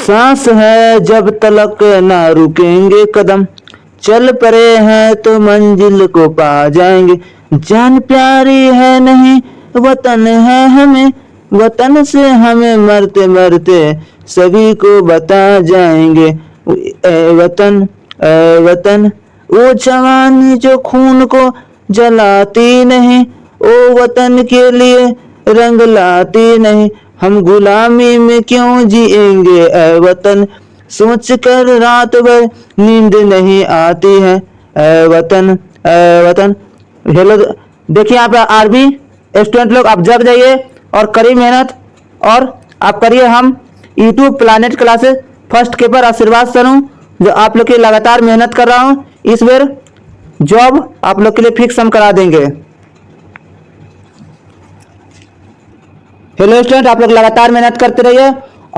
सांस है, जब तलक ना रुकेंगे कदम। चल पड़े हैं तो मंजिल को पा जाएँगे। जान प्यारी है नहीं, वतन है हमें। वतन से हमें मरते मरते सभी को बता जाएँगे। ए, वतन ए, वतन, वो जवानी जो खून को जलाती नहीं ओ वतन के लिए रंग लाती नहीं। हम गुलामी में क्यों जिएँगे ए वतन? सोच कर रात भर नींद नहीं आती है ए वतन ए वतन। हेलो देखिए यहाँ पे आर्मी स्टूडेंट लोग, आप जग जाइए और करिए मेहनत, और आप करिए हम यूट्यूब प्लानट क्लासेस फ़र्स्ट के पर आशीर्वाद सर जो आप लोग की लगातार मेहनत कर रहा हूँ। इस बार जॉब आप लोग के लिए फिक्स हम करा देंगे। हेलो स्टूडेंट आप लोग लगातार मेहनत करते रहिए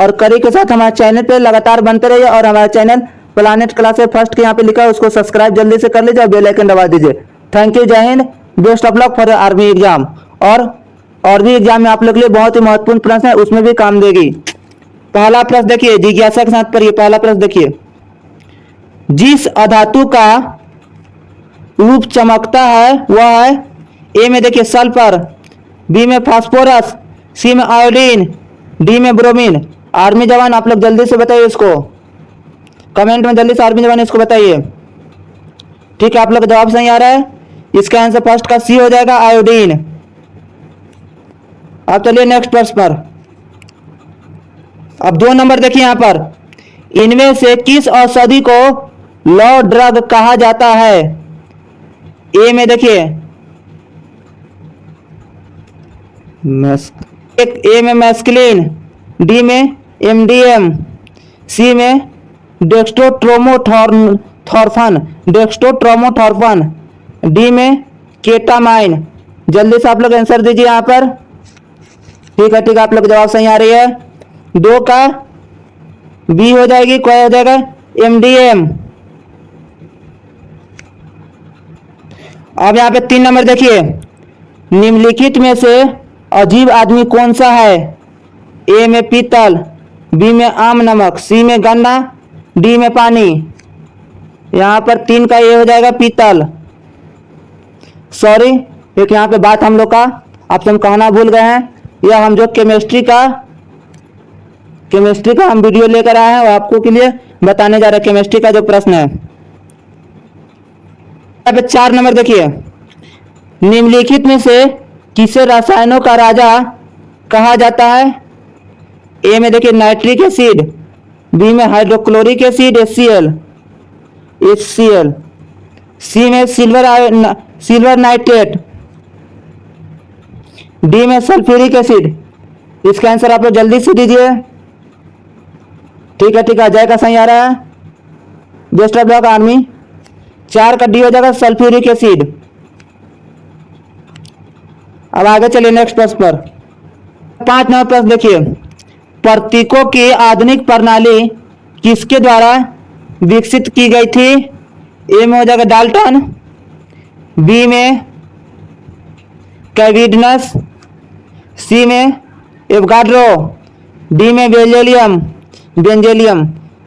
और करी के साथ हमारे चैनल पे लगातार बनते रहिए और हमारे चैनल प्लानट क्लास फ़र्स्ट के यहाँ पे लिखा है, उसको सब्सक्राइब जल्दी से कर लीजिए और बेल आइकन दबा दीजिए। थैंक यू जय Hind best of luck for army exam और और भी एग्ज़ाम में आप लोग के लिए बहुत ही महत्वपूर्ण प्रश्न है, उसमें भी काम देगी। पहला प्रश्न देखिए, जिज्ञासा के साथ पढ़िए, पहला प्रश्न देखिए। जिस अधातु का रूप चमकता है, वह है ए में देखिए, सल्फ़र, बी में फास्फोरस सी में आयोडीन, डी में ब्रोमीन। आर्मी जवान, आप लोग जल्दी से बताइए इसको। कमेंट में जल्दी से आर्मी जवान इसको बताइए। ठीक है, आप लोग का जवाब सही आ रहा है। इसका आंसर फ़र्स्ट का सी हो जाएगा, आयोडीन। अब चलिए नेक्स्ट प्रश्न पर। अब दो नंबर देखिए यहाँ पर। इनमें से किस औषधि को लॉ ड्रग कहा जाता है? ए में देखिए। एक ए में मैस्कलिन डी में एमडीएम सी में डेक्स्टोट्रोमोथॉर्फन डेक्स्टोट्रोमोथॉर्फन डी में केटामाइन जल्दी से आप लोग आंसर दीजिए यहाँ पर। ठीक है ठीक है, आप लोग जवाब सही आ रही है। दो का बी हो जाएगी, क्या हो जाएगा? एमडीएम अब यहाँ पे तीन नंबर देखिए। निम्नलिखित में से अजीब आदमी कौन सा है? ए में पीतल, बी में आम नमक, सी में गन्ना, डी में पानी। यहाँ पर तीन का ए हो जाएगा पीतल। सॉरी एक यहाँ पे बात हम लोग का, आप हम कहना भूल गए हैं। यह हम जो केमिस्ट्री का केमिस्ट्री का हम वीडियो लेकर आए हैं और आपको के लिए बताने जा रहे हैं केमिस्ट्री का जो प्रश्न है। पे चार नंबर देखिए। निम्नलिखित में से किसे रसायनों का राजा कहा जाता है? ए में देखिए, नाइट्रिक एसिड, बी में hydrochloric acid H C L H C L C में सिल्वर आय- सिल्वर नाइट्रेट। डी में सल्फ्यूरिक एसिड। इसका आंसर आप लोग जल्दी से दीजिए। ठीक है ठीक है, अजय का सही आ रहा है। बेस्ट ऑफ़ लक आर्मी चार का डी हो जाएगा सल्फ्यूरिक एसिड। अब आगे चलिए नेक्स्ट प्रश्न पर। पाँच नंबर प्रश्न देखिए। प्रतीकों की आधुनिक प्रणाली किसके द्वारा विकसित की गई थी? ए में हो जाएगा डाल्टन, बी में कैविडनस, सी में एवगाड्रो, डी में बेंजेलियम बेंजेलियम।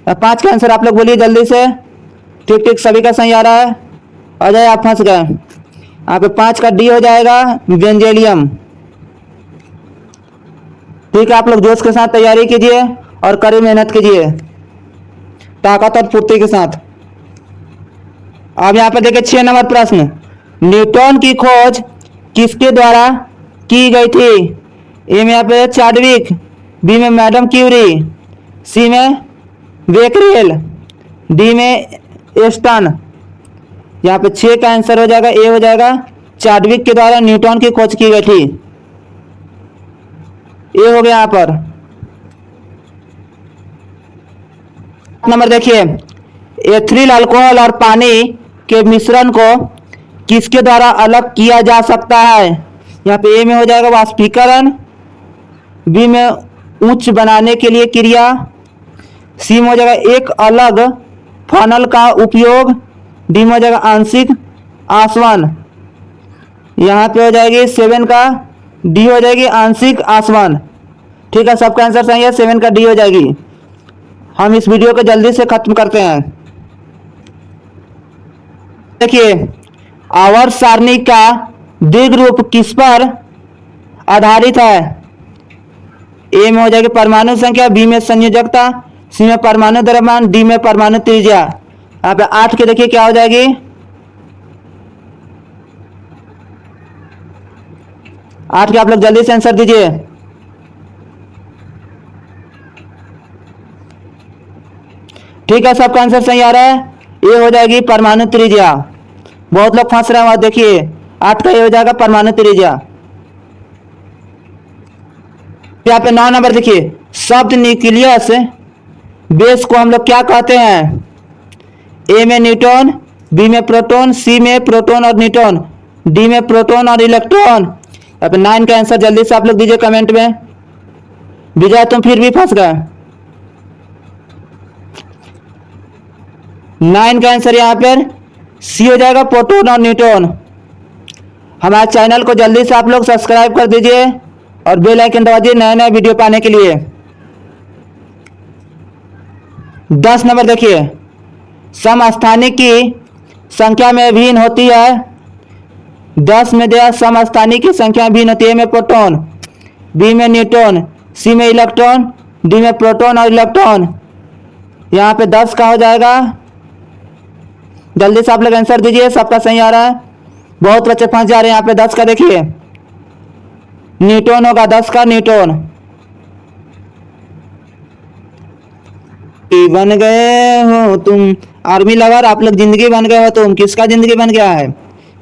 पाँच का आंसर आप लोग बोलिए जल्दी से। ठीक ठीक, सभी का सही आ रहा है। अजय, आप फंस गए। यहाँ पे पाँच का डी हो जाएगा बेंजेलियम ठीक है, आप लोग जोश के साथ तैयारी कीजिए और कड़ी मेहनत कीजिए। ताकत और फुर्ती के साथ। अब यहाँ पे देखिए छह नंबर प्रश्न। न्यूटन की खोज किसके द्वारा की गई थी? ए में यहाँ पे चार्डविक, बी में मैडम क्यूरी, सी में बेकरेल डी में एस्टन। यहाँ पे छः का आंसर हो जाएगा ए हो जाएगा। चार्डविक के द्वारा न्यूटन की खोज की गई थी। ए हो गया यहाँ पर। नंबर देखिए एथिल अल्कोहल और पानी के मिश्रण को किसके द्वारा अलग किया जा सकता है? यहाँ पे ए में हो जाएगा वाष्पीकरण बी में उच्च बनाने के लिए क्रिया सी में हो जाएगा एक अलग फनल का उपयोग डी में हो जाएगा आंशिक आसवन। यहाँ पे हो जाएगी सेवन का डी हो जाएगी आंशिक आसवन। ठीक है, सबका आंसर सही है, सेवन का डी हो जाएगी। हम इस वीडियो को जल्दी से खत्म करते हैं। देखिए आवर्त सारणी का दीर्घ रूप किस पर आधारित है? ए में हो जाएगी परमाणु संख्या, बी में संयोजकता, सी में परमाणु द्रव्यमान, डी में परमाणु त्रिज्या। यहाँ पे आठ के देखिए, क्या हो जाएगी? आठ के आप लोग जल्दी से आंसर दीजिए। ठीक है, सबका आंसर सही आ रहा है। ये हो जाएगी परमाणु त्रिज्या। बहुत लोग फंस रहे हैं, वहाँ देखिए। आठ का ये हो जाएगा परमाणु त्रिज्या। यहाँ पे नौ नंबर देखिए। शब्द न्यूक्लियस, बेस को हम लोग क्या कहते हैं? ए में न्यूट्रॉन बी में प्रोटॉन सी में प्रोटॉन और न्यूट्रॉन डी में प्रोटॉन और इलेक्ट्रॉन। पे नाइन का आंसर जल्दी से आप लोग दीजिए कमेंट में। विजय, तुम फिर भी फंस गए। नाइन का आंसर यहाँ पर। सी हो जाएगा प्रोटोन और न्यूट्रॉन हमारे चैनल को जल्दी से आप लोग सब्सक्राइब कर दीजिए और बेल आइकन दबा दीजिए नए नए वीडियो पाने के लिए। दस नंबर देखिए। समस्थानिक की संख्या में भिन्न होती है। दस में दिया समस्थानिक की संख्या भिन्न होती है। में प्रोटॉन, बी में न्यूट्रॉन सी में इलेक्ट्रॉन, डी में प्रोटॉन और इलेक्ट्रॉन। यहाँ पे दस का हो जाएगा। जल्दी से आप लोग आंसर दीजिए, सबका सही आ रहा है। बहुत बच्चे फंस जा रहे हैं। यहाँ पे दस का देखिए। न्यूटन होगा दस का, न्यूटन। बन गए हो तुम। आर्मी लवर, आप लोग ज़िंदगी बन गए हो तुम। किसका ज़िंदगी बन गया है?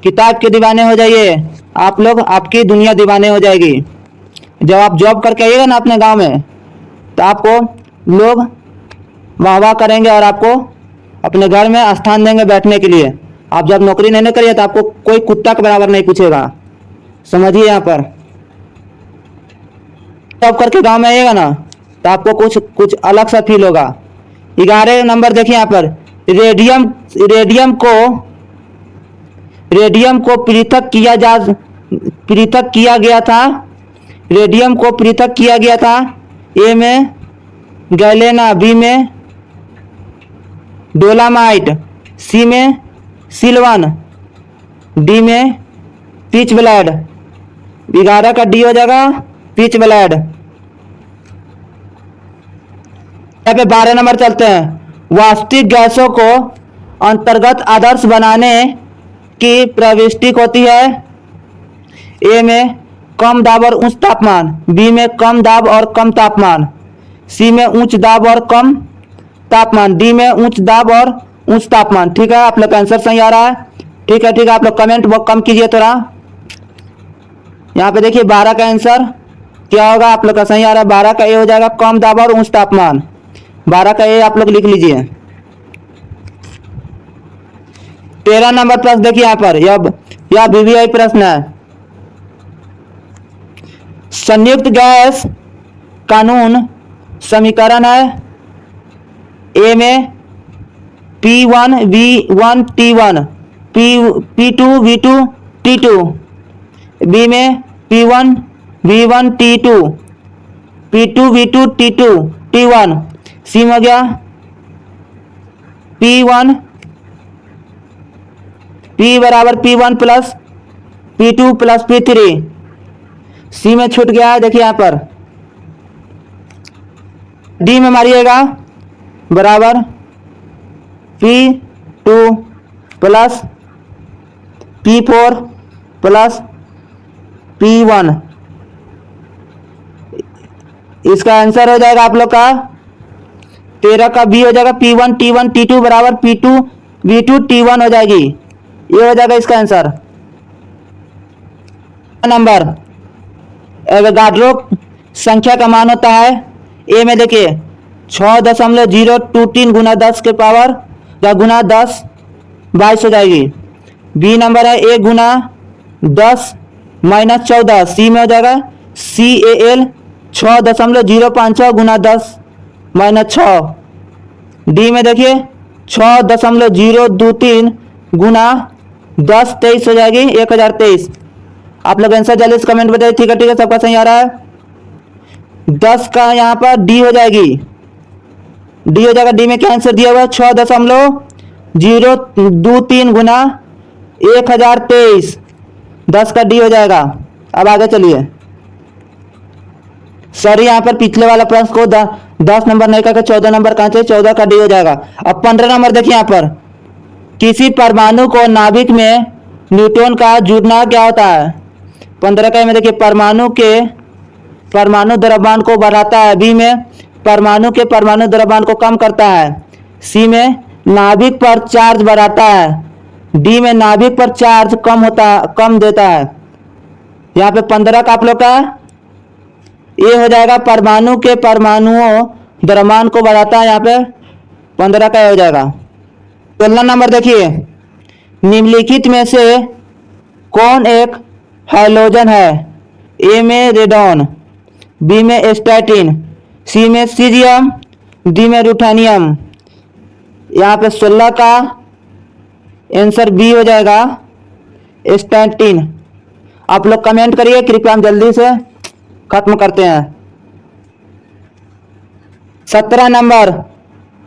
किताब के दीवाने हो जाइए। आप लोग, आपकी दुनिया दीवाने हो जाएगी। जब आप जॉब करके आइएगा ना अपने गाँव में तो आपको लोग वाह वाह करेंगे और आपको अपने घर में स्थान देंगे बैठने के लिए। आप जब नौकरी नहीं करिए तो आपको कोई कुत्ता के बराबर नहीं पूछेगा। समझिए यहाँ पर। जॉब करके गाँव में आइएगा ना तो आपको कुछ कुछ अलग सा फील होगा। ग्यारह नंबर देखिए यहाँ पर। रेडियम रेडियम को रेडियम को पृथक किया जा, पृथक किया गया था। रेडियम को पृथक किया गया था। ए में, गैलेना बी में, डोलामाइट सी में, सिल्वन डी में, पिच ब्लैड। ग्यारह का डी हो जाएगा, पिच ब्लैड। यहाँ पे बारह नंबर चलते हैं। वास्तविक गैसों को अंतर्गत आदर्श बनाने की प्रविष्टि होती है। ए में कम दाब और उच्च तापमान, बी में कम दाब और कम तापमान, सी में उच्च दाब और कम तापमान, डी में उच्च दाब और उच्च तापमान। ठीक है, आप लोग का आंसर सही आ रहा है। ठीक है ठीक है, आप लोग कमेंट वो कम कीजिए थोड़ा। यहाँ पे देखिए, बारह का आंसर क्या होगा? आप लोग का सही आ रहा है, बारह का ए हो जाएगा कम दाब और उच्च तापमान। बारह का ए आप लोग लिख लीजिए। तेरह नंबर प्रश्न देखिए यहाँ पर, यह यह वीवीआई प्रश्न है। संयुक्त गैस कानून समीकरण है। ए में P one V one T one P P two V two T two B में P one V one T two P two V two T two T one C में हो गया। P one P बराबर P one plus P two plus P three C में छूट गया है, देखिए यहाँ पर। डी में मारिएगा, बराबर P two plus P four plus P one इसका आंसर हो जाएगा आप लोग का तेरह का बी हो जाएगा P one T one T two बराबर P two V two T one हो जाएगी। ये हो जाएगा इसका आंसर नंबर एवोगाड्रो संख्या का मान होता है ए में देखिए छः दशमलव ज़ीरो टू तीन गुना दस के पावर या गुना दस, बाईस हो जाएगी। बी नंबर है ए गुना दस माइनस चौदह सी में हो जाएगा सी ए एल छः दशमलव ज़ीरो पाँच छः गुना दस। माइनस छः। डी में देखिए, छः दशमलव ज़ीरो दो तीन गुना दस तेईस हो जाएगी, एक हज़ार तेईस। आप लोग आंसर जल्दी से कमेंट बताइए, ठीक है ठीक है, सबका सही आ रहा है? दस का यहाँ पर डी हो जाएगी। डी हो जाएगा डी में क्या आंसर दिया हुआ है? छः दशमलव ज़ीरो दो तीन गुना एक हज़ार तेईस। दस का डी हो जाएगा। अब आगे चलिए। सॉरी यहाँ पर पिछले वाला प्रश्न को दस नंबर नहीं करके चौदह नंबर कहाँ चौदह का डी हो जाएगा। अब पंद्रह नंबर देखिए यहाँ पर। किसी परमाणु को नाभिक में न्यूट्रॉन का जुड़ना क्या होता है? पंद्रह का में देखिए, परमाणु के परमाणु द्रव्यमान को बढ़ाता है। बी में परमाणु के परमाणु द्रव्यमान को कम करता है। सी में नाभिक पर चार्ज बढ़ाता है। डी में नाभिक पर चार्ज कम होता कम देता है। यहाँ पे पंद्रह का आप लोग का ये हो जाएगा परमाणु के परमाणुओं द्रव्यमान को बढ़ाता है यहाँ पे। पंद्रह का हो जाएगा। सोलह नंबर देखिए। निम्नलिखित में से कौन एक हाइलोजन है? ए में रेडॉन बी में स्टैटिन सी में सीजियम डी में रूठानियम यहाँ पे सोलह का आंसर बी हो जाएगा। स्टैटिन आप लोग कमेंट करिए, कृपया हम जल्दी से खत्म करते हैं। सत्रह नंबर,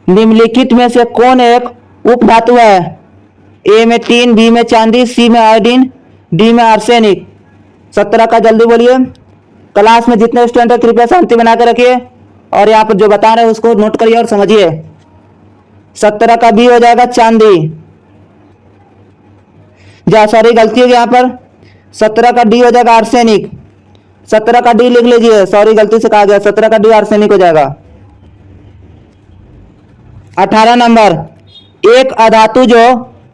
निम्नलिखित में से कौन एक उपधातु है? ए में तीन बी में चांदी सी में आयोडीन डी में आर्सेनिक। सत्रह का जल्दी बोलिए। क्लास में जितने स्टूडेंट है, कृपया शांति बना के रखिए। और यहाँ पर जो बता रहे हैं, उसको नोट करिए और समझिए। सत्रह का बी हो जाएगा चांदी। जा सॉरी गलती होगी यहाँ पर। सत्रह का डी हो जाएगा आर्सेनिक। सत्रह का डी लिख लीजिए। सॉरी गलती से कहा गया। सत्रह का डी आर्सेनिक हो जाएगा। अठारह नंबर। एक अधातु जो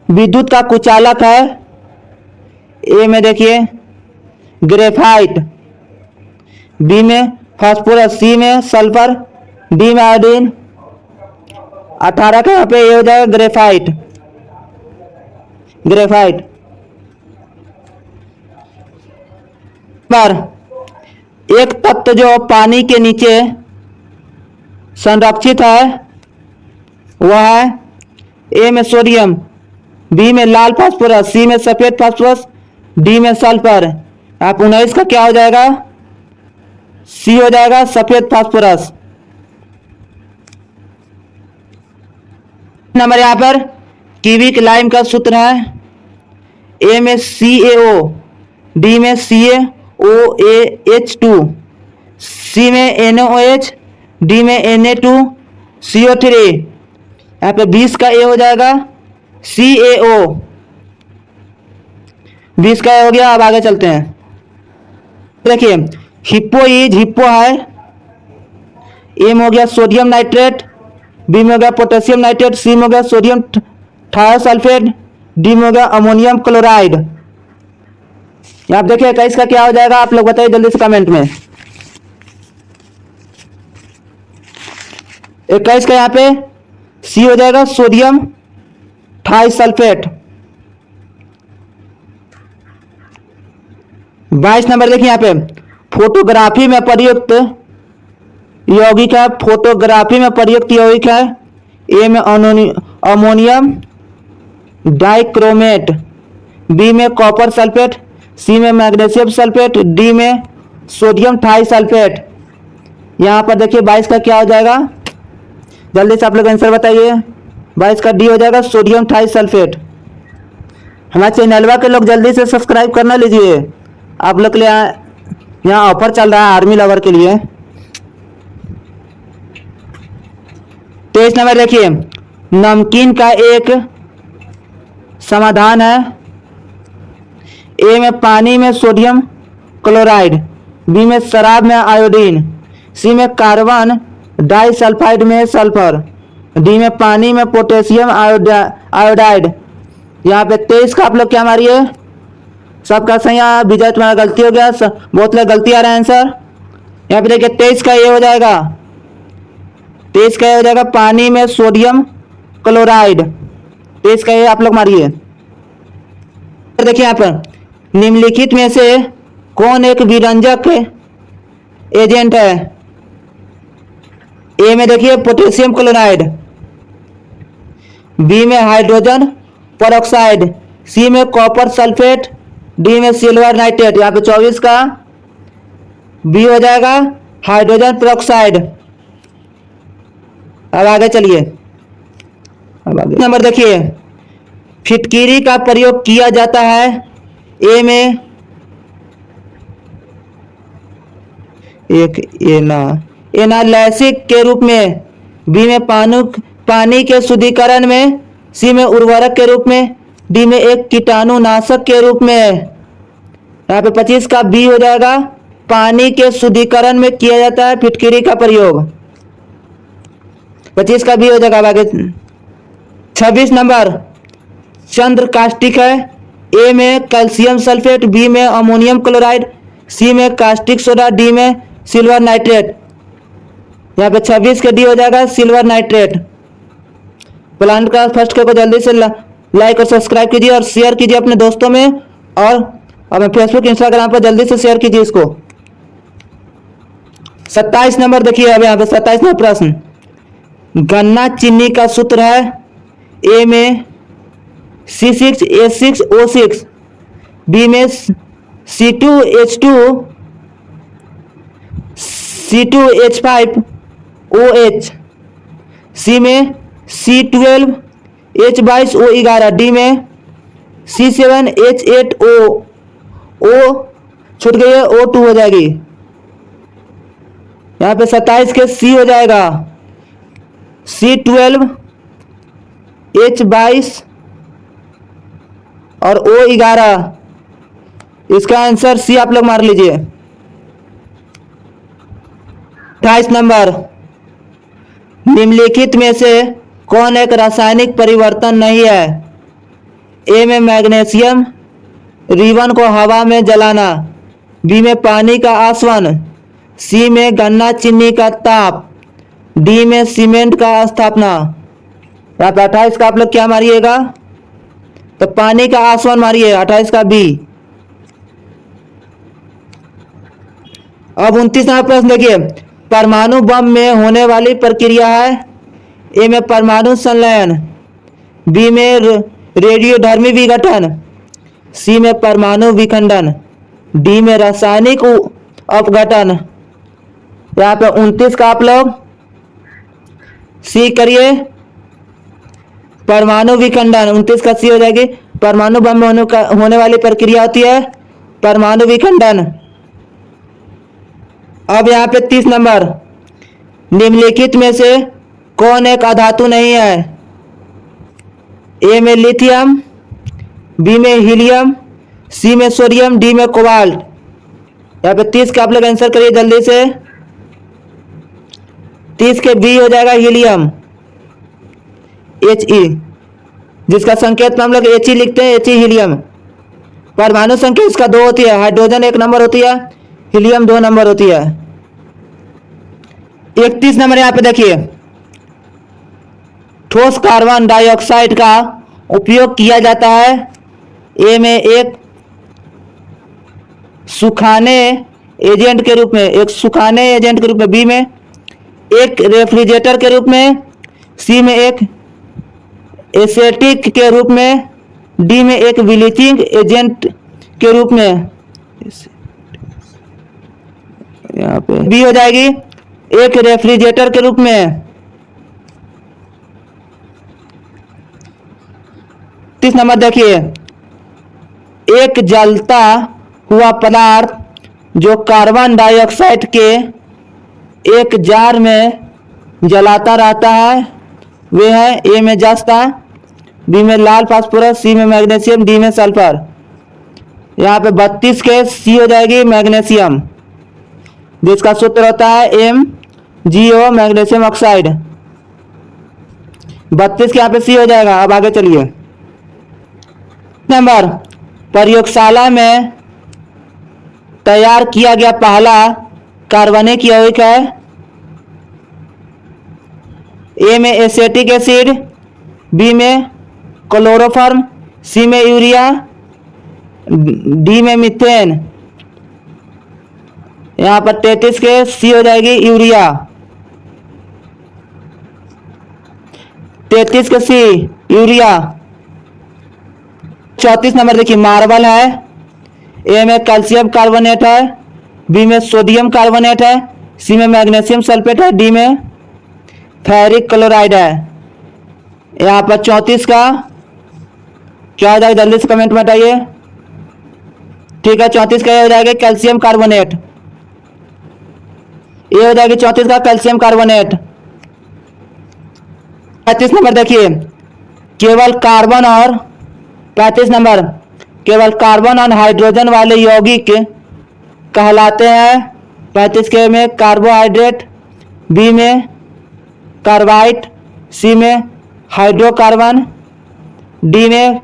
विद्युत का कुचालक है, ए में देखिए ग्रेफाइट बी में फास्फोरस सी में सल्फ़र डी में आयोडीन अठारह का यहाँ पे ये हो जाएगा ग्रेफाइट ग्रेफाइट पर एक तत्व जो पानी के नीचे संरक्षित है, वह है ए में सोडियम बी में लाल फास्फोरस सी में सफ़ेद फास्फोरस डी में सल्फ़र। आप उन्नीस का क्या हो जाएगा? सी हो जाएगा सफ़ेद फास्फोरस। नंबर यहाँ पर कीविक लाइम का सूत्र है। ए में सी ए ओ डी में सी ए ओ ए एच टू सी में एन ओ एच डी में N A two C O three यहाँ पे बीस का ए हो जाएगा सी ए ओ बीस का ए हो गया, अब आगे चलते हैं। देखिए, हिप्पो इज़ हिप्पो है ए में हो गया सोडियम नाइट्रेट, बी में हो गया पोटेशियम नाइट्रेट, सी में हो गया सोडियम थायोसल्फेट डी में हो गया अमोनियम क्लोराइड। आप देखिए इक्कीस का क्या हो जाएगा? आप लोग बताइए जल्दी से कमेंट में। इक्कीस का यहाँ पे? सी हो जाएगा सोडियम थाइसल्फेट बाईस नंबर देखिए यहाँ पे। फोटोग्राफी में प्रयुक्त यौगिक है। फोटोग्राफी में प्रयुक्त यौगिक है। ए में अमोनियम डाइक्रोमेट बी में कॉपर सल्फेट सी में मैग्नीशियम सल्फेट डी में सोडियम थाई सल्फेट। यहाँ पर देखिए बाईस का क्या हो जाएगा? जल्दी से आप लोग आंसर बताइए। बाईस का डी हो जाएगा सोडियम थाई सल्फेट। हमारे चैनलवा के लोग जल्दी से सब्सक्राइब करना लीजिए। आप लोग के लिए यहाँ ऑफ़र चल रहा है आर्मी लवर के लिए। तेईस नंबर देखिए। नमकीन का एक समाधान है। ए में पानी में सोडियम क्लोराइड, बी में शराब में आयोडीन, सी में कार्बन डाइसल्फाइड में सल्फ़र, डी में पानी में पोटेशियम आयोडाइड। यहाँ पे तेईस का आप लोग क्या मारिए? सबका सही यहाँ विजय, तुम्हारा गलती हो गया बहुत लोग गलती आ रहा है आंसर यहाँ पे देखिए, तेईस का ये हो जाएगा। तेईस का ये हो जाएगा पानी में सोडियम क्लोराइड। तेईस का ये आप लोग मारिए। देखिए यहाँ पर। निम्नलिखित में से कौन एक विरंजक एजेंट है? ए में देखिए, पोटेशियम क्लोराइड। बी में हाइड्रोजन परऑक्साइड। सी में कॉपर सल्फेट। डी में सिल्वर नाइट्रेट। यहाँ पे चौबीस का बी हो जाएगा हाइड्रोजन परऑक्साइड। अब आगे चलिए। अब आगे। नंबर देखिए, फिटकीरी का प्रयोग किया जाता है ए में एक एना एनालाइसिक के रूप में। बी में पानु पानी के शुद्धिकरण में। सी में उर्वरक के रूप में। डी में एक कीटाणुनाशक के रूप में। यहाँ पे 25 का बी हो जाएगा। पानी के शुद्धिकरण में किया जाता है फिटकिरी का प्रयोग। 25 का बी हो जाएगा आगे। 26 नंबर। चंद्र कास्टिक है। ए में कैल्शियम सल्फेट बी में अमोनियम क्लोराइड सी में कास्टिक सोडा डी में सिल्वर नाइट्रेट यहाँ पे 26 के डी हो जाएगा सिल्वर नाइट्रेट प्लान का फ़र्स्ट को जल्दी से लाइक और सब्सक्राइब कीजिए और शेयर कीजिए अपने दोस्तों में और अपने फेसबुक इंस्टाग्राम पर जल्दी से शेयर कीजिए इसको. सत्ताईस नंबर देखिए अब यहाँ पे सत्ताईस नंबर प्रश्न. गन्ना चीनी का सूत्र है ए में C six A six O six B में C two H two C two H five O H C में सी ट्वेल्व एच बाईस ओ ग्यारह. डी में C seven H eight O O छूट गई है ओ टू हो जाएगी. यहाँ पे सत्ताईस के सी हो जाएगा. सी ट्वेल्व एच बाईस और ओ ग्यारह। इसका आंसर सी आप लोग मार लीजिए। अट्ठाईस नंबर। निम्नलिखित में से कौन एक रासायनिक परिवर्तन नहीं है? ए में मैग्नीशियम रिबन को हवा में जलाना, बी में पानी का आसवन, सी में गन्ना चीनी का ताप, डी में सीमेंट का स्थापना। अट्ठाईस का आप लोग क्या मारिएगा? तो पानी का आसवन मारिए, अट्ठाईस का बी। अब उनतीस नंबर प्रश्न देखिए, परमाणु बम में होने वाली प्रक्रिया है, ए में परमाणु संलयन, बी में रेडियोधर्मी विघटन, सी में परमाणु विखंडन, डी में रासायनिक अपघटन। यहाँ पे उनतीस का आप लोग, सी करिए। परमाणु विखंडन उनतीस का सी हो जाएगी। परमाणु बम होने, का, होने वाली प्रक्रिया होती है परमाणु विखंडन। अब यहाँ पे तीस नंबर। निम्नलिखित में से कौन एक अधातु नहीं है? ए में लिथियम बी में हीलियम सी में सोडियम डी में कोबाल्ट। यहाँ पे तीस का आप लोग आंसर करिए जल्दी से। तीस के बी हो जाएगा हीलियम। एच ई जिसका संकेत में हम लोग एच ई लिखते हैं एच ई हीलियम परमाणु संख्या इसका दो होती है हाइड्रोजन एक नंबर होती है हीलियम दो नंबर होती है। इकतीस नंबर यहाँ पे देखिए। ठोस कार्बन डाइऑक्साइड का उपयोग किया जाता है। ए में एक सुखाने एजेंट के रूप में, एक सुखाने एजेंट के रूप में बी में एक रेफ्रिजरेटर के रूप में सी में एक एसेटिक के रूप में डी में एक ब्लीचिंग एजेंट के रूप में। यहाँ पे बी हो जाएगी। एक रेफ्रिजरेटर के रूप में। तीस नंबर देखिए। एक जलता हुआ पदार्थ जो कार्बन डाइऑक्साइड के एक जार में जलाता रहता है वे है ए में जस्ता बी में लाल फास्फोरस सी में मैग्नीशियम, डी में सल्फ़र। यहाँ पे बत्तीस के सी हो जाएगी मैग्नीशियम। जिसका सूत्र होता है M, G O, magnesium oxide. बत्तीस के यहाँ पे सी हो जाएगा, अब आगे चलिए। नंबर, प्रयोगशाला में तैयार किया गया पहला कार्बनिक यौगिक है। ए में एसेटिक एसिड, बी में क्लोरोफॉर्म सी में यूरिया डी में मिथेन यहाँ पर तैतीस के सी हो जाएगी यूरिया तैतीस के सी यूरिया चौतीस नंबर देखिए मार्बल है. ए में कैल्शियम कार्बोनेट है. बी में सोडियम कार्बोनेट है. सी में मैग्नीशियम सल्फेट है. डी में फेरिक क्लोराइड है. यहाँ पर चौंतीस का क्या हो जाएगा? जल्दी से कमेंट में बताइए ठीक है, चौंतीस का ये हो जाएगा कैल्शियम कार्बोनेट ये हो जाएगी चौंतीस का कैल्शियम कार्बोनेट पैंतीस नंबर देखिए। केवल कार्बन और पैंतीस नंबर। केवल कार्बन और हाइड्रोजन वाले यौगिक कहलाते हैं। पैंतीस के में कार्बोहाइड्रेट बी में कार्बाइट सी में हाइड्रोकार्बन डी में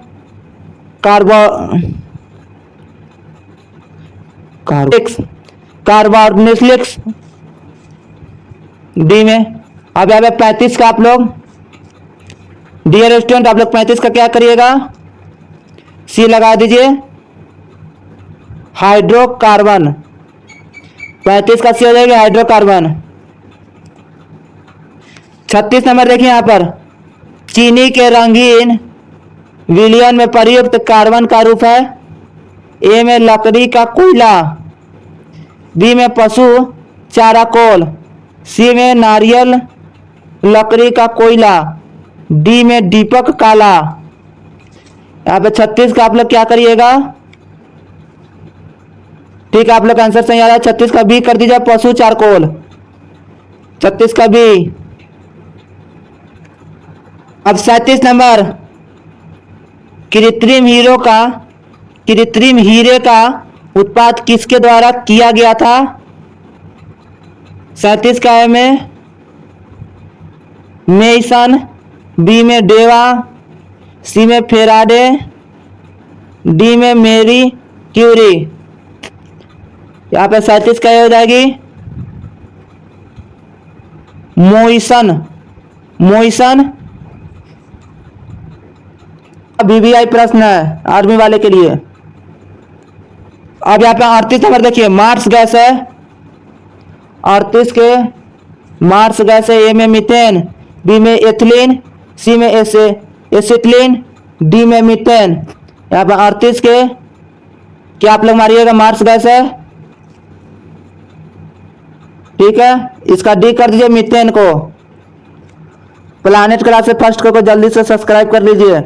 कार्बो कार्बोनिक्स डी में। अब यहाँ पे पैंतीस का आप लोग। डियर स्टूडेंट आप लोग पैंतीस का क्या करिएगा? सी लगा दीजिए। हाइड्रोकार्बन पैंतीस का सी हो जाएगा हाइड्रोकार्बन छत्तीस नंबर देखिए यहाँ पर। चीनी के रंगीन विलियन में प्रयुक्त कार्बन का रूप है। ए में लकड़ी का कोयला बी में पशु चारा कोल सी में नारियल, लकड़ी का कोयला, डी में दीपक काला। यहाँ पे छत्तीस का आप लोग क्या करिएगा? ठीक है, आप लोग का आंसर सही आ रहा है। छत्तीस का बी कर दीजिए, पशु, चारकोल। छत्तीस का बी। अब सैतीस नंबर। कृत्रिम हीरो का, कृत्रिम हीरे का उत्पाद किसके द्वारा किया गया था? सैतीस का है में। मेसन बी में डेवा, सी में फेराडे, डी में मेरी क्यूरी। यहाँ पे सैतीस का हो जाएगी। मोइसन मोइसन बीबीआई प्रश्न है आर्मी वाले के लिए। अब यहाँ पे अड़तीस नंबर देखिए मार्स गैस है। अड़तीस के मार्स गैस है ए में मीथेन बी में एथिलीन सी में एसे एसिटिलीन डी में मीथेन। यहाँ पे अड़तीस के क्या आप लोग मारिएगा मार्स गैस है? ठीक है इसका डी कर दीजिए मिथेन को। प्लानिट क्लास से फ़र्स्ट को, को जल्दी से सब्सक्राइब कर लीजिए।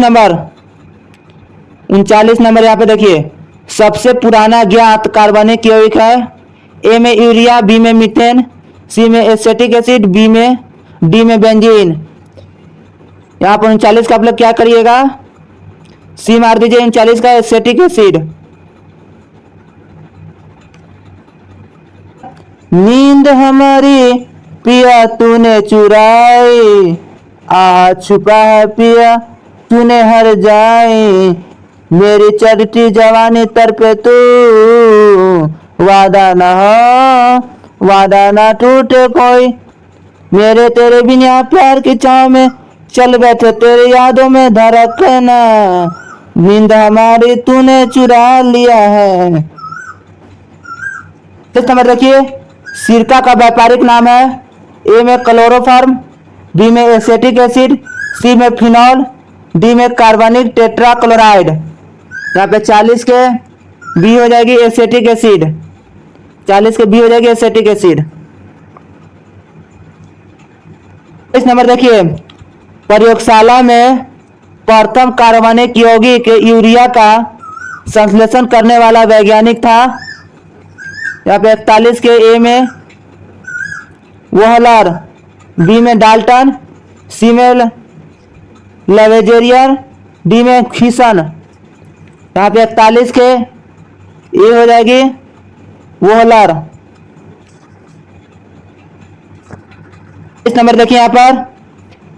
नंबर। उनचालीस नंबर यहाँ पे देखिए। सबसे पुराना ज्ञात कार्बनिक यौगिक है। ए में यूरिया बी में मीथेन सी में एसेटिक एसिड बी में डी में बेंजीन। यहाँ पर उनचालीस का आप लोग क्या करिएगा? सी मार दीजिए, उनचालीस का एसेटिक एसिड। नींद हमारी पिया तूने चुराई। आ छुपा है पिया तूने हर जाए, मेरी चढ़ती जवानी तर पे तू। वादा न हो, वादा ना टूटे कोई। मेरे तेरे बिना प्यार की छाव में चल बैठे, तेरे यादों में धड़कना नींद हमारी तूने चुरा लिया है। इस नंबर रखिए। सिरका का व्यापारिक नाम है। ए में क्लोरोफार्म, बी में एसेटिक एसिड, सी में फिनॉल डी में कार्बनिक टेट्रा क्लोराइड यहाँ पे 40 के बी हो जाएगी एसेटिक एसिड 40 के बी हो जाएगी एसेटिक एसिड इस नंबर देखिए, प्रयोगशाला में प्रथम कार्बनिक यौगिक यूरिया का संश्लेषण करने वाला वैज्ञानिक था। यहाँ पे इकतालीस के ए में वहलर बी में डाल्टन सी में लेवेजेरियर डी में खीसन यहाँ पे इकतालीस के, ये हो जाएगी वोहलर। इस नंबर देखिए यहाँ पर,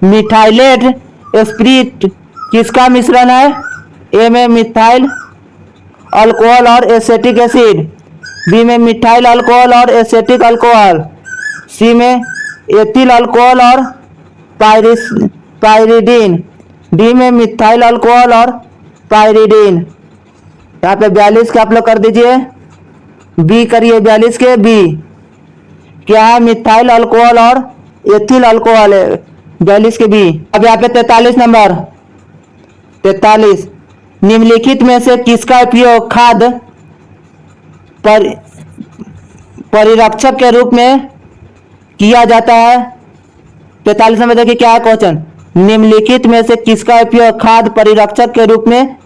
मिथाइलेट स्प्रिट, किसका मिश्रण है? ए में मिथाइल अल्कोहल और एसेटिक एसिड, बी में मिथाइल अल्कोहल और एसेटिक अल्कोहल, सी में एथिल अल्कोहल और पायरिस पायरिडीन। डी में मिथाइल अल्कोहल और पायरिडीन। यहाँ पे बयालीस का आप लोग कर दीजिए। बी करिए बयालीस के, बी। क्या है मिथाइल अल्कोहल और एथिल अल्कोहल है? बयालीस के, बी। अब यहाँ पे तैतालीस नंबर। तैतालीस। निम्नलिखित में से किसका उपयोग खाद पर, परिरक्षक के रूप में किया जाता है? पैतालीस नंबर देखिए क्या है क्वेश्चन। निम्नलिखित में से किसका उपयोग खाद परिरक्षक के रूप में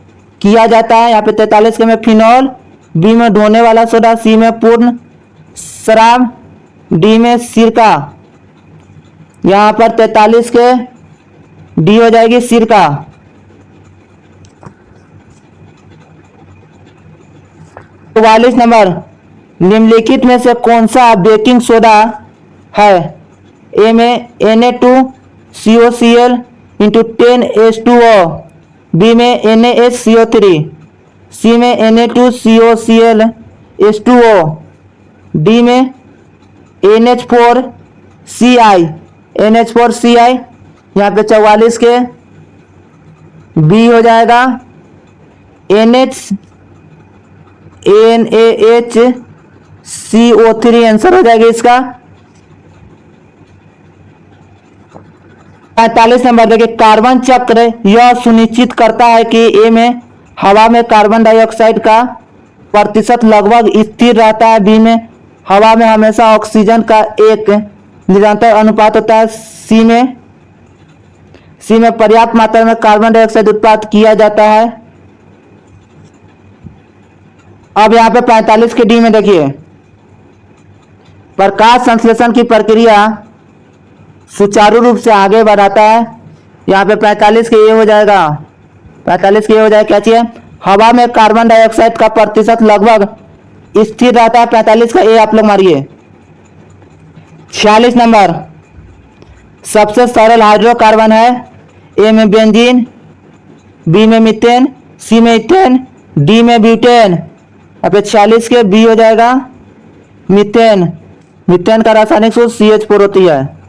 किया जाता है? यहाँ पे तैतालीस के में फिनॉल, बी में ढोने वाला सोडा, सी में पूर्ण शराब डी में सिरका। यहाँ पर तैतालीस के डी हो जाएगी सिरका। चौवालीस नंबर, निम्नलिखित में से कौन सा बेकिंग सोडा है? ए में N A two C O C L into ten H two O B में N H C O three C में N A two C O C L H two O D में N H four C I N H four C I यहाँ पे चौवालीस के। B हो जाएगा N H N A H C O three answer हो जाएगा इसका। पैंतालीस नंबर, देखिए, कार्बन चक्र यह सुनिश्चित करता है कि ए में हवा में कार्बन डाइऑक्साइड का प्रतिशत लगभग स्थिर रहता है, बी में हवा में हमेशा ऑक्सीजन का एक निरंतर अनुपात होता है, सी में सी में पर्याप्त मात्रा में कार्बन डाइऑक्साइड उत्पाद किया जाता है। अब यहाँ पे 45 के डी में देखिए, प्रकाश संश्लेषण की प्रक्रिया सुचारू रूप से आगे बढ़ाता है। यहाँ पे 45 के ये हो जाएगा। 45 के ये हो जाएगा क्या चाहिए? हवा में कार्बन डाइऑक्साइड का प्रतिशत लगभग स्थिर रहता है। 45 का ए आप लोग मारिए। छियालीस नंबर। सबसे सरल हाइड्रोकार्बन है। ए में बेंजीन बी में मीथेन सी में इथेन डी में ब्यूटेन अब छियालीस के बी हो जाएगा। मीथेन मीथेन का रासायनिक सूत्र सी एच फोर होती है।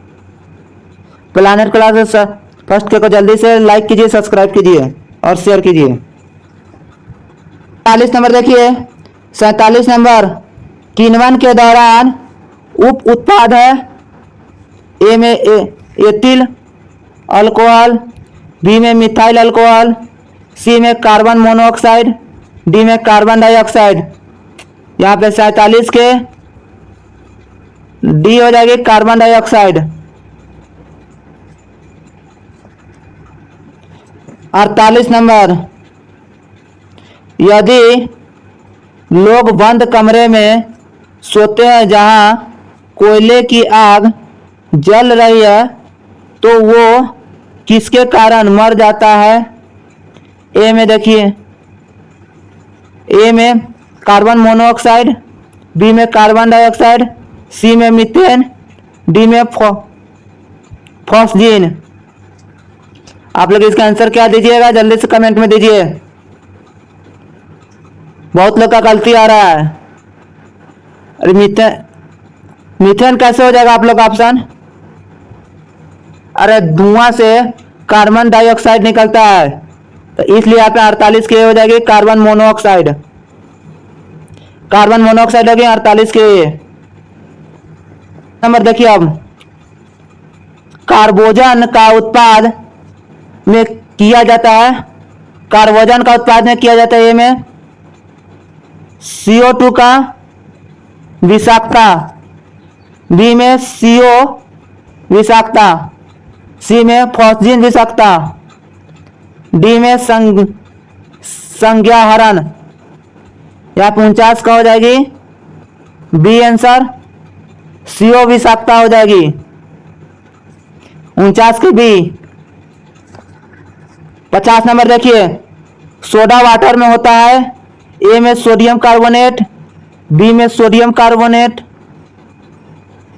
प्लानट क्लास फ़र्स्ट के को जल्दी से लाइक कीजिए सब्सक्राइब कीजिए और शेयर कीजिए। चालीस नंबर देखिए। सैतालीस नंबर। किन्वन के दौरान उप उत्पाद है। ए में एथिल अल्कोहल बी में मिथाइल अल्कोहल सी में कार्बन मोनोऑक्साइड डी में कार्बन डाइऑक्साइड यहाँ पे सैतालीस के डी हो जाएगी कार्बन डाइऑक्साइड अड़तालीस नंबर। यदि लोग बंद कमरे में सोते हैं जहाँ कोयले की आग जल रही है तो वो किसके कारण मर जाता है? ए में देखिए। ए में कार्बन मोनोऑक्साइड बी में कार्बन डाइऑक्साइड सी में मीथेन डी में फॉस्जीन आप लोग इसका आंसर क्या दीजिएगा? जल्दी से कमेंट में दीजिए। बहुत लोग का गलती आ रहा है। अरे मीथेन मीथेन कैसे हो जाएगा आप लोग का ऑप्शन अरे धुआँ से कार्बन डाइऑक्साइड निकलता है। तो इसलिए यहाँ पे अड़तालीस के हो जाएगी कार्बन मोनोऑक्साइड कार्बन मोनोऑक्साइड हो होगी अड़तालीस के नंबर देखिए अब। कार्बोजन का उत्पाद में किया जाता है? कार्बोजन का उत्पादन किया जाता है ये में? CO2 का विषाक्तता। बी में CO विषाक्तता। सी में फॉस्जिन विषाक्तता। डी में संग, संज्ञाहरण। या उनचास का हो जाएगी। बी आंसर सीओ विषाक्तता हो जाएगी। उनचास की बी पचास नंबर देखिए। सोडा वाटर में होता है। ए में सोडियम कार्बोनेट, बी में सोडियम कार्बोनेट,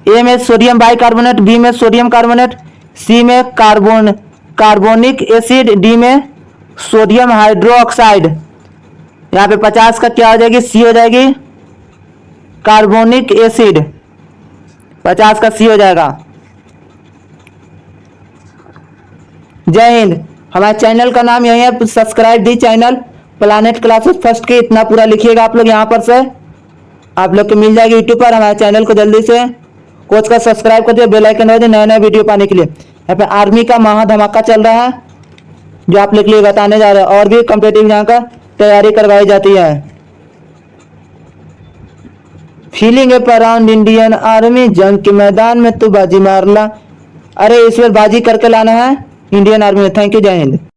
ए में सोडियम बाइकार्बोनेट, बी में सोडियम कार्बोनेट, सी में कार्बोन, कार्बोनिक एसिड, डी में सोडियम हाइड्रोक्साइड। यहाँ पे पचास का क्या हो जाएगी? सी हो जाएगी। Carbonic acid. पचास का सी हो जाएगा। जय हिंद। हमारे चैनल का नाम यही है subscribe the channel Planet Classes first के इतना पूरा लिखिएगा आप लोग यहाँ पर से। आप लोग को मिल जाएगी यूट्यूब पर, हमारे चैनल को जल्दी से। कोच का सब्सक्राइब कर दिया बेल आइकन दबा दिए नए नए वीडियो पाने के लिए। यहाँ पे आर्मी का महा धमाका चल रहा है, जो आप लोग के लिए बताने जा रहे हैं। और भी कम्पिटेटिव यहाँ का तैयारी करवाई जाती है। Feeling up around Indian army जंग के मैदान में तू बाजी मारला अरे इस बार बाजी करके लाना है। इंडियन आर्मी में थैंक यू जय हिंद